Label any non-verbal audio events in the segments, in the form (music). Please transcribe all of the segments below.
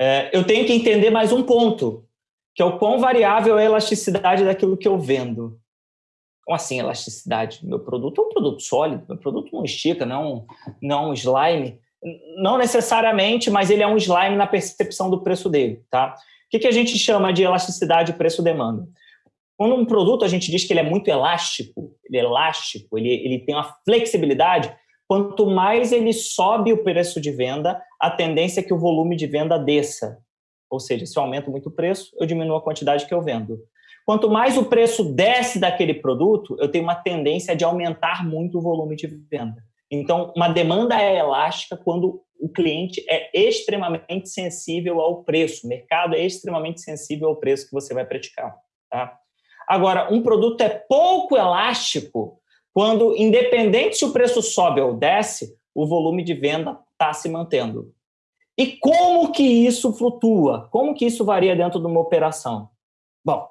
É, eu tenho que entender mais um ponto, que é o quão variável é a elasticidade daquilo que eu vendo. Como assim elasticidade? Meu produto é um produto sólido, meu produto não estica, não, não é um slime. Não necessariamente, mas ele é um slime na percepção do preço dele. Tá? O que, que a gente chama de elasticidade preço-demanda? Quando um produto a gente diz que ele é muito elástico, ele é elástico, ele, ele tem uma flexibilidade, quanto mais ele sobe o preço de venda, a tendência é que o volume de venda desça. Ou seja, se eu aumento muito o preço, eu diminuo a quantidade que eu vendo. Quanto mais o preço desce daquele produto, eu tenho uma tendência de aumentar muito o volume de venda. Então, uma demanda é elástica quando o cliente é extremamente sensível ao preço, o mercado é extremamente sensível ao preço que você vai praticar. Tá? Agora, um produto é pouco elástico quando, independente se o preço sobe ou desce, o volume de venda está se mantendo. E como que isso flutua? Como que isso varia dentro de uma operação? Bom,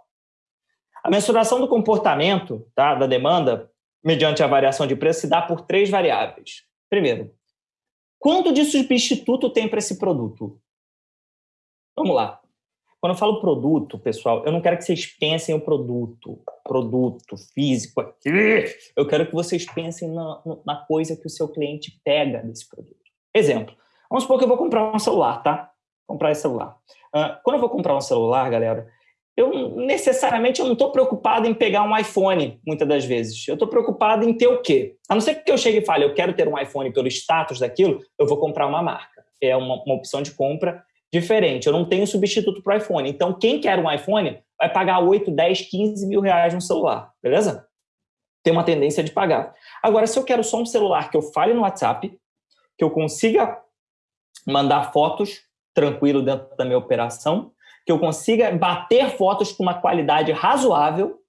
a mensuração do comportamento tá, da demanda, mediante a variação de preço, se dá por três variáveis. Primeiro, quanto de substituto tem para esse produto? Vamos lá. Quando eu falo produto, pessoal, eu não quero que vocês pensem o produto, produto físico aqui. Eu quero que vocês pensem na, na coisa que o seu cliente pega desse produto. Exemplo, vamos supor que eu vou comprar um celular, tá? Comprar esse celular. Uh, quando eu vou comprar um celular, galera, eu necessariamente eu não estou preocupado em pegar um iPhone, muitas das vezes. Eu estou preocupado em ter o quê? A não ser que eu chegue e fale, eu quero ter um iPhone pelo status daquilo, eu vou comprar uma marca. É uma, uma opção de compra diferente. Eu não tenho substituto para o iPhone. Então, quem quer um iPhone vai pagar 8, 10, 15 mil reais no celular, beleza? Tem uma tendência de pagar. Agora, se eu quero só um celular que eu fale no WhatsApp, que eu consiga mandar fotos tranquilo dentro da minha operação, que eu consiga bater fotos com uma qualidade razoável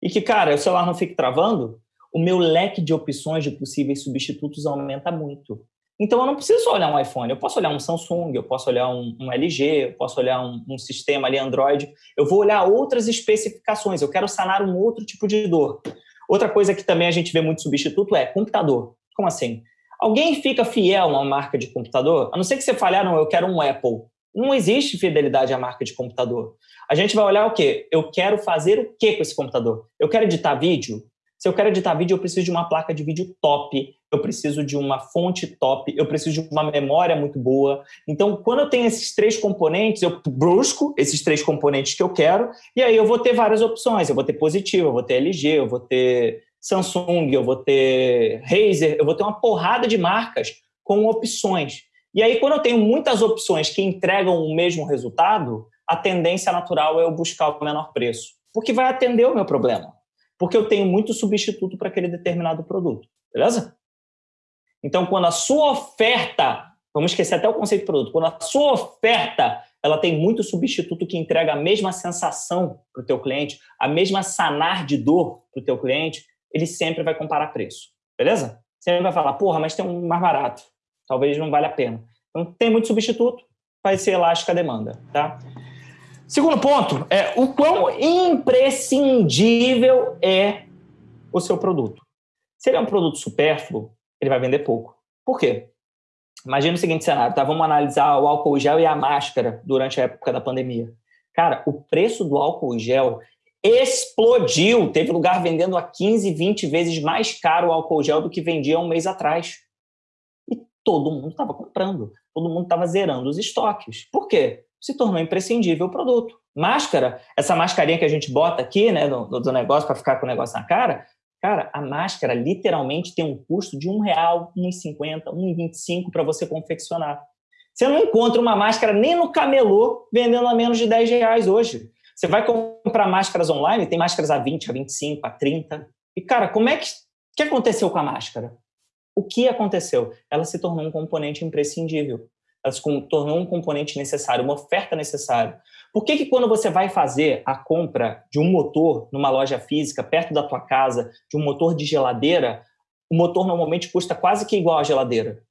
e que, cara, o celular não fique travando, o meu leque de opções de possíveis substitutos aumenta muito. Então, eu não preciso olhar um iPhone, eu posso olhar um Samsung, eu posso olhar um, um LG, eu posso olhar um, um, sistema ali Android, eu vou olhar outras especificações, eu quero sanar um outro tipo de dor. Outra coisa que também a gente vê muito substituto é computador. Como assim? Alguém fica fiel a uma marca de computador? A não ser que você fale, ah, não, eu quero um Apple. Não existe fidelidade à marca de computador. A gente vai olhar o quê? Eu quero fazer o quê com esse computador? Eu quero editar vídeo? Se eu quero editar vídeo, eu preciso de uma placa de vídeo top, eu preciso de uma fonte top, eu preciso de uma memória muito boa. Então, quando eu tenho esses três componentes, eu busco esses três componentes que eu quero, e aí eu vou ter várias opções. Eu vou ter positivo, eu vou ter LG, eu vou ter Samsung, eu vou ter Razer, eu vou ter uma porrada de marcas com opções. E aí, quando eu tenho muitas opções que entregam o mesmo resultado, a tendência natural é eu buscar o menor preço, porque vai atender o meu problema. Porque eu tenho muito substituto para aquele determinado produto, beleza? Então, quando a sua oferta, vamos esquecer até o conceito de produto, quando a sua oferta ela tem muito substituto que entrega a mesma sensação para o teu cliente, a mesma sanar de dor para o teu cliente, ele sempre vai comparar preço, beleza? Sempre vai falar, porra, mas tem um mais barato talvez não valha a pena. Então, tem muito substituto, vai ser elástica a demanda, tá? Segundo ponto é o quão imprescindível é o seu produto. Se ele é um produto supérfluo, ele vai vender pouco. Por quê? Imagina o seguinte cenário, tá? Vamos analisar o álcool gel e a máscara durante a época da pandemia. Cara, o preço do álcool gel explodiu. Teve lugar vendendo a 15, 20 vezes mais caro o álcool gel do que vendia um mês atrás todo mundo estava comprando, todo mundo estava zerando os estoques. Por quê? Se tornou imprescindível o produto. Máscara, essa mascarinha que a gente bota aqui, né, do, do negócio para ficar com o negócio na cara, cara, a máscara literalmente tem um custo de um real, um cinquenta, um vinte para você confeccionar. Você não encontra uma máscara nem no camelô vendendo a menos de 10 reais hoje. Você vai comprar máscaras online, tem máscaras a 20, a 25, a 30. E, cara, como é que, que aconteceu com a máscara? O que aconteceu? Ela se tornou um componente imprescindível. Ela se tornou um componente necessário, uma oferta necessária. Por que, que quando você vai fazer a compra de um motor numa loja física, perto da tua casa, de um motor de geladeira, o motor normalmente custa quase que igual à geladeira?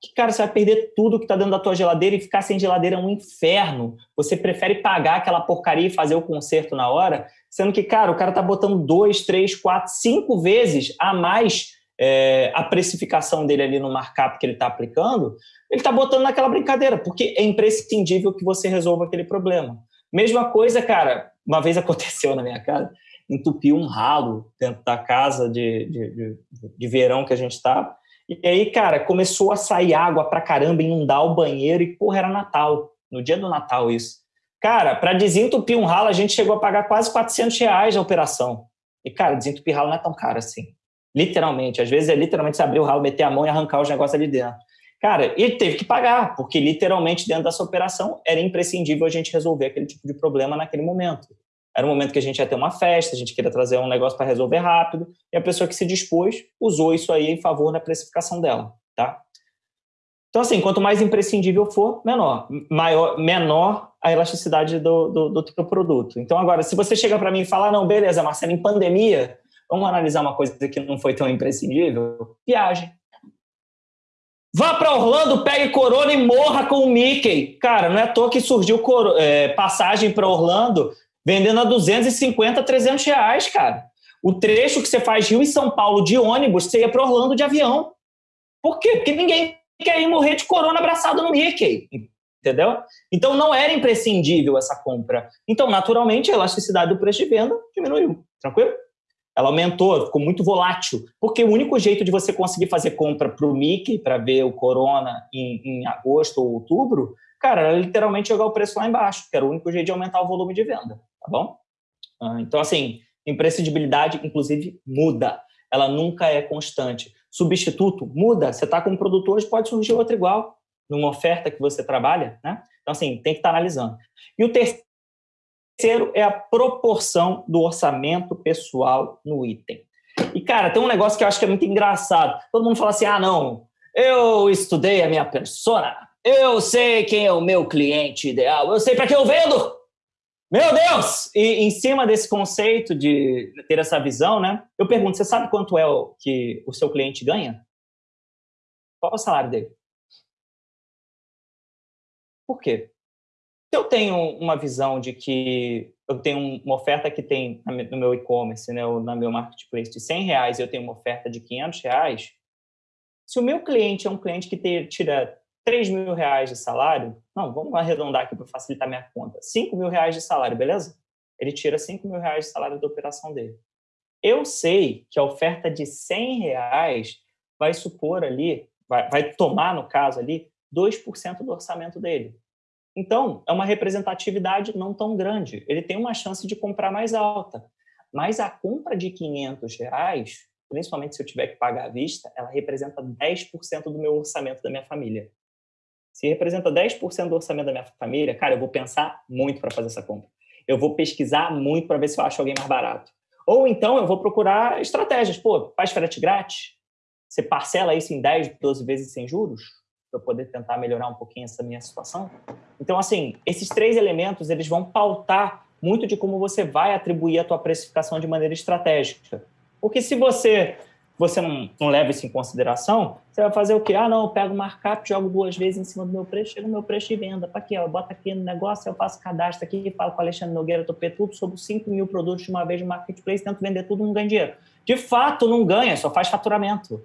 Que, cara, você vai perder tudo que está dentro da tua geladeira e ficar sem geladeira é um inferno. Você prefere pagar aquela porcaria e fazer o conserto na hora, sendo que, cara, o cara está botando dois, três, quatro, cinco vezes a mais é, a precificação dele ali no markup que ele está aplicando, ele está botando naquela brincadeira, porque é imprescindível que você resolva aquele problema. Mesma coisa, cara, uma vez (laughs) aconteceu na minha casa, entupiu um ralo dentro da casa de, de, de, de verão que a gente estava, e aí, cara, começou a sair água pra caramba, inundar o banheiro, e porra, era Natal, no dia do Natal isso. Cara, para desentupir um ralo, a gente chegou a pagar quase 400 reais a operação. E, cara, desentupir ralo não é tão caro assim. Literalmente. Às vezes é literalmente você abrir o ralo, meter a mão e arrancar os negócios ali dentro. Cara, ele teve que pagar, porque literalmente dentro dessa operação era imprescindível a gente resolver aquele tipo de problema naquele momento. Era um momento que a gente ia ter uma festa, a gente queria trazer um negócio para resolver rápido, e a pessoa que se dispôs usou isso aí em favor da precificação dela, tá? Então, assim, quanto mais imprescindível for, menor. Maior, menor a elasticidade do, do, do teu produto. Então, agora, se você chega para mim e fala, não, beleza, Marcelo, em pandemia, vamos analisar uma coisa que não foi tão imprescindível? Viagem. Vá para Orlando, pegue corona e morra com o Mickey. Cara, não é à toa que surgiu é, passagem para Orlando vendendo a 250, 300 reais, cara. O trecho que você faz Rio e São Paulo de ônibus, você ia para Orlando de avião. Por quê? Porque ninguém quer ir morrer de corona abraçado no Mickey, entendeu? Então não era imprescindível essa compra. Então, naturalmente, a elasticidade do preço de venda diminuiu, tranquilo? Ela aumentou, ficou muito volátil, porque o único jeito de você conseguir fazer compra para o Mickey, para ver o Corona em, em, agosto ou outubro, cara, era literalmente jogar o preço lá embaixo, que era o único jeito de aumentar o volume de venda, tá bom? Ah, então, assim, imprescindibilidade, inclusive, muda. Ela nunca é constante substituto muda, você está com um produto hoje, pode surgir outro igual numa oferta que você trabalha, né? Então, assim, tem que estar tá analisando. E o terceiro é a proporção do orçamento pessoal no item. E, cara, tem um negócio que eu acho que é muito engraçado. Todo mundo fala assim, ah, não, eu estudei a minha persona, eu sei quem é o meu cliente ideal, eu sei para que eu vendo, meu Deus! E em cima desse conceito de ter essa visão, né? Eu pergunto, você sabe quanto é o que o seu cliente ganha? Qual é o salário dele? Por quê? Eu tenho uma visão de que eu tenho uma oferta que tem no meu e-commerce, né, ou no meu marketplace de 100 reais eu tenho uma oferta de 500 reais, se o meu cliente é um cliente que tira 3 mil reais de salário, não, vamos arredondar aqui para facilitar minha conta, 5 mil reais de salário, beleza? Ele tira 5 mil reais de salário da operação dele. Eu sei que a oferta de 100 reais vai supor ali, vai, vai tomar, no caso ali, 2% do orçamento dele. Então, é uma representatividade não tão grande. Ele tem uma chance de comprar mais alta. Mas a compra de 500 reais, principalmente se eu tiver que pagar à vista, ela representa 10% do meu orçamento da minha família. Se representa 10% do orçamento da minha família, cara, eu vou pensar muito para fazer essa compra. Eu vou pesquisar muito para ver se eu acho alguém mais barato. Ou então eu vou procurar estratégias. Pô, faz frete grátis? Você parcela isso em 10, 12 vezes sem juros? Para poder tentar melhorar um pouquinho essa minha situação? Então, assim, esses três elementos, eles vão pautar muito de como você vai atribuir a tua precificação de maneira estratégica. Porque se você você não, não leva isso em consideração, você vai fazer o quê? Ah, não, eu pego o markup, jogo duas vezes em cima do meu preço, chega o meu preço de venda. Para quê? Eu boto aqui no negócio, eu faço cadastro aqui, falo com o Alexandre Nogueira Topê tudo sobre 5 mil produtos de uma vez no marketplace, tento vender tudo, não ganha dinheiro. De fato, não ganha, só faz faturamento.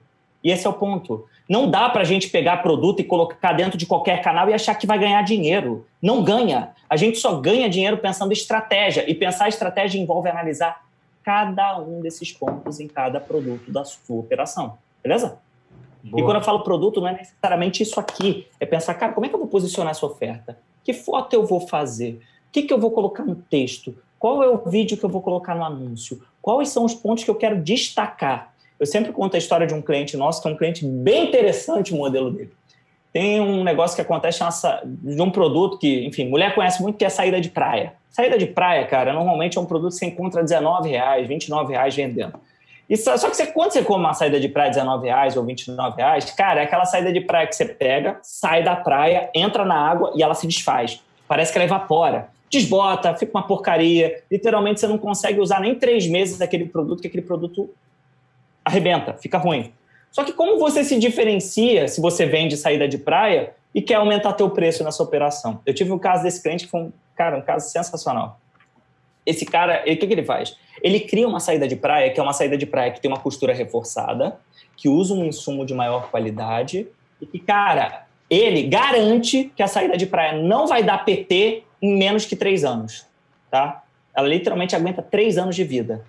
E esse é o ponto. Não dá para a gente pegar produto e colocar dentro de qualquer canal e achar que vai ganhar dinheiro. Não ganha. A gente só ganha dinheiro pensando em estratégia. E pensar estratégia envolve analisar cada um desses pontos em cada produto da sua operação. Beleza? Boa. E quando eu falo produto, não é necessariamente isso aqui. É pensar, cara, como é que eu vou posicionar essa oferta? Que foto eu vou fazer? O que, que eu vou colocar no texto? Qual é o vídeo que eu vou colocar no anúncio? Quais são os pontos que eu quero destacar? Eu sempre conto a história de um cliente nosso, que é um cliente bem interessante o modelo dele. Tem um negócio que acontece de um produto que, enfim, mulher conhece muito, que é saída de praia. Saída de praia, cara, normalmente é um produto que você encontra R$19,00, R$29,00 vendendo. E só, que você, quando você come uma saída de praia R$19,00 ou R$29,00, cara, é aquela saída de praia que você pega, sai da praia, entra na água e ela se desfaz. Parece que ela evapora. Desbota, fica uma porcaria. Literalmente você não consegue usar nem três meses daquele produto, que aquele produto arrebenta, fica ruim. Só que como você se diferencia se você vende saída de praia e quer aumentar teu preço nessa operação? Eu tive um caso desse cliente que foi um, cara, um caso sensacional. Esse cara, o que, que ele faz? Ele cria uma saída de praia, que é uma saída de praia que tem uma costura reforçada, que usa um insumo de maior qualidade e que, cara, ele garante que a saída de praia não vai dar PT em menos que três anos, tá? Ela literalmente aguenta três anos de vida.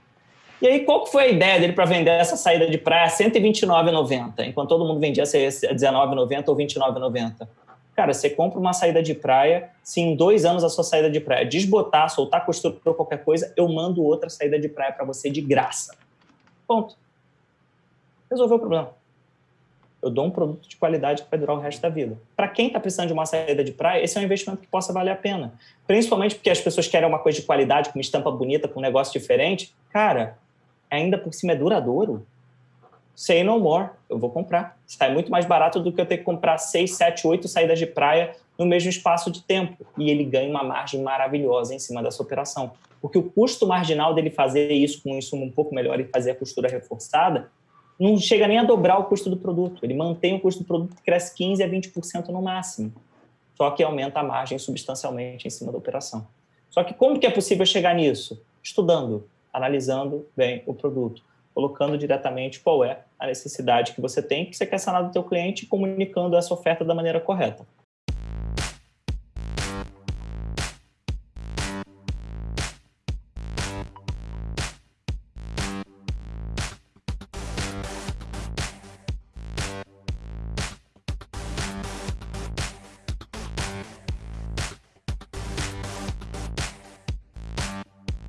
E aí, qual foi a ideia dele para vender essa saída de praia a R$ 129,90, enquanto todo mundo vendia a R$ 19,90 ou R$ 29,90? Cara, você compra uma saída de praia, se em dois anos a sua saída de praia desbotar, soltar costura ou qualquer coisa, eu mando outra saída de praia para você de graça. Ponto. Resolveu o problema. Eu dou um produto de qualidade que vai durar o resto da vida. Para quem está precisando de uma saída de praia, esse é um investimento que possa valer a pena. Principalmente porque as pessoas querem uma coisa de qualidade, com uma estampa bonita, com um negócio diferente. Cara, ainda por cima é duradouro. Say no more, eu vou comprar. Está muito mais barato do que eu ter que comprar seis, sete, oito saídas de praia no mesmo espaço de tempo. E ele ganha uma margem maravilhosa em cima dessa operação. Porque o custo marginal dele fazer isso com um insumo um pouco melhor e fazer a costura reforçada não chega nem a dobrar o custo do produto. Ele mantém o custo do produto cresce 15% a 20% no máximo. Só que aumenta a margem substancialmente em cima da operação. Só que como que é possível chegar nisso? Estudando, analisando bem o produto, colocando diretamente qual é a necessidade que você tem, que você quer sanar do teu cliente comunicando essa oferta da maneira correta.